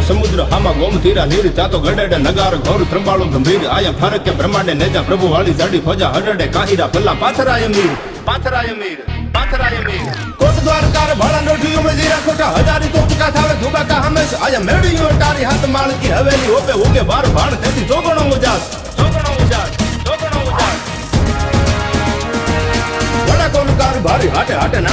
રુદ્ર હામાં ગોમ ધીરા નીર ચાતો ગડેડે નગાર ઘોર ત્રંબાળો ગંભીર આયા ફરક કે બ્રહ્માંડે નેજા પ્રભુ વાળી જાડી ફોજા હડડે કાહિરા પલ્લા પાથરાય મીર પાથરાય મીર પાથરાય મીર કોટ દ્વારકાર ભાળા નોઠી ઉમળે જીરા ખોટા હજારી તો ચુકા થાવે ધુબા કા હમેશ આયા મેળીઓ તારી હાથ માળકી હવેલી ઓપે ઉગે બાર ભાણ તેથી જોગણો ઉજાસ જોગણો ઉજાસ જોગણો ઉજાસ વડા કોનું કાર ભારી હાટે હાટે ના